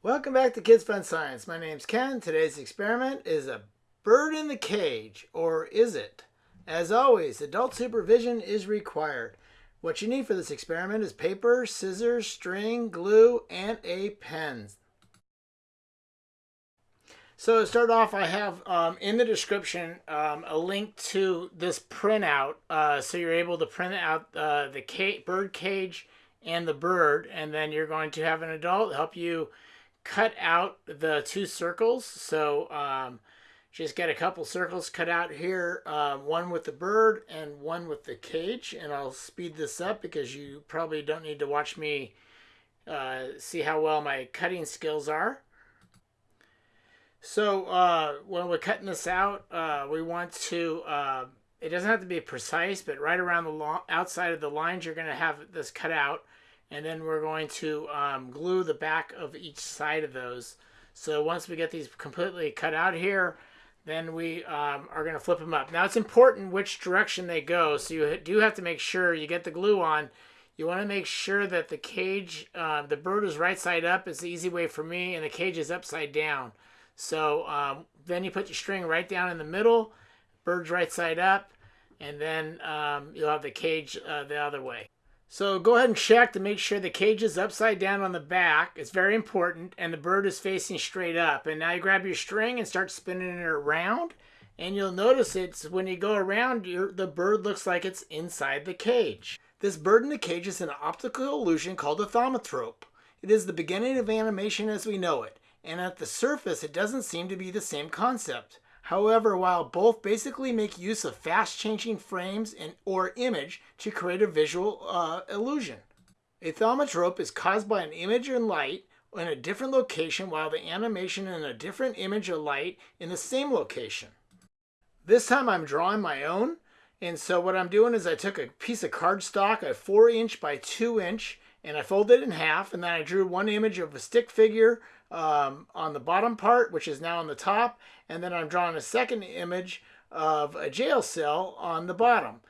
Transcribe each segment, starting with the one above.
Welcome back to Kids Fun Science. My name's Ken. Today's experiment is a bird in the cage, or is it? As always, adult supervision is required. What you need for this experiment is paper, scissors, string, glue, and a pen. So to start off, I have um, in the description um, a link to this printout, uh, so you're able to print out uh, the ca bird cage and the bird, and then you're going to have an adult help you cut out the two circles. So um, just get a couple circles cut out here, uh, one with the bird and one with the cage. And I'll speed this up because you probably don't need to watch me uh, see how well my cutting skills are. So uh, when we're cutting this out, uh, we want to, uh, it doesn't have to be precise, but right around the outside of the lines, you're going to have this cut out and then we're going to um, glue the back of each side of those. So once we get these completely cut out here, then we um, are going to flip them up. Now it's important which direction they go, so you do have to make sure you get the glue on. You want to make sure that the cage, uh, the bird is right side up. It's the easy way for me, and the cage is upside down. So um, then you put your string right down in the middle, bird's right side up, and then um, you'll have the cage uh, the other way. So go ahead and check to make sure the cage is upside down on the back. It's very important. And the bird is facing straight up. And now you grab your string and start spinning it around. And you'll notice it's when you go around, the bird looks like it's inside the cage. This bird in the cage is an optical illusion called a thaumatrope. It is the beginning of animation as we know it. And at the surface, it doesn't seem to be the same concept. However, while both basically make use of fast-changing frames and or image to create a visual uh, illusion. A thaumatrope is caused by an image and light in a different location while the animation in a different image or light in the same location. This time I'm drawing my own and so what I'm doing is I took a piece of cardstock, a 4 inch by 2 inch, and I folded it in half and then I drew one image of a stick figure um, on the bottom part, which is now on the top, and then I'm drawing a second image of a jail cell on the bottom.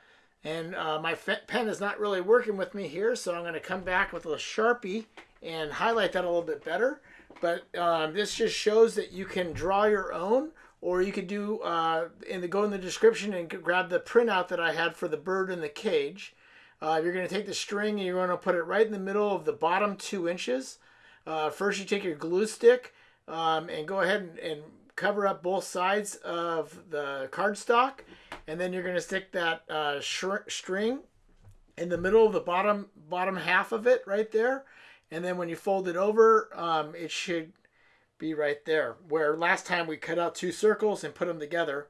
And uh, my pen is not really working with me here, so I'm going to come back with a Sharpie and highlight that a little bit better. But um, this just shows that you can draw your own, or you could do, uh, in the, go in the description and grab the printout that I had for the bird in the cage. Uh, you're going to take the string and you're going to put it right in the middle of the bottom two inches. Uh, first, you take your glue stick um, and go ahead and, and, cover up both sides of the cardstock. And then you're going to stick that uh, string in the middle of the bottom bottom half of it right there. And then when you fold it over, um, it should be right there. Where last time we cut out two circles and put them together.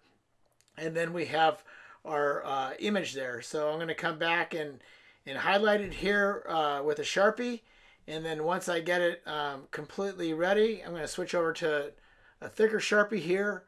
And then we have our uh, image there. So I'm going to come back and, and highlight it here uh, with a Sharpie. And then once I get it um, completely ready, I'm going to switch over to a thicker Sharpie here.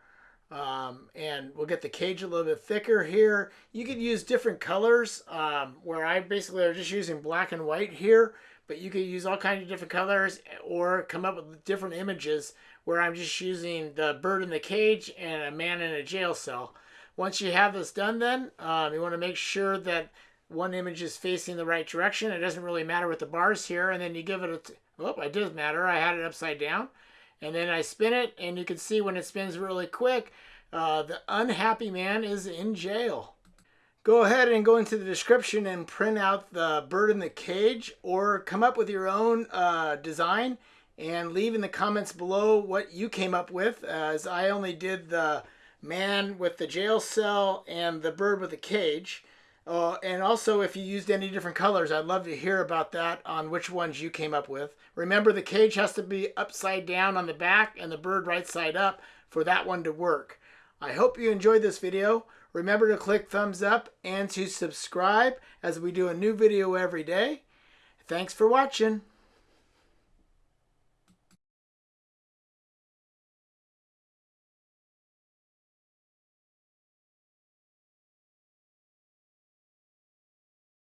Um, and we'll get the cage a little bit thicker here. You could use different colors um, where I basically are just using black and white here, but you could use all kinds of different colors or come up with different images where I'm just using the bird in the cage and a man in a jail cell. Once you have this done then, um, you want to make sure that one image is facing the right direction. It doesn't really matter with the bars here. And then you give it a, oh, it does matter. I had it upside down. And then I spin it, and you can see when it spins really quick, uh, the unhappy man is in jail. Go ahead and go into the description and print out the bird in the cage or come up with your own uh, design and leave in the comments below what you came up with as I only did the man with the jail cell and the bird with the cage. Uh, and also, if you used any different colors, I'd love to hear about that on which ones you came up with. Remember, the cage has to be upside down on the back and the bird right side up for that one to work. I hope you enjoyed this video. Remember to click thumbs up and to subscribe as we do a new video every day. Thanks for watching.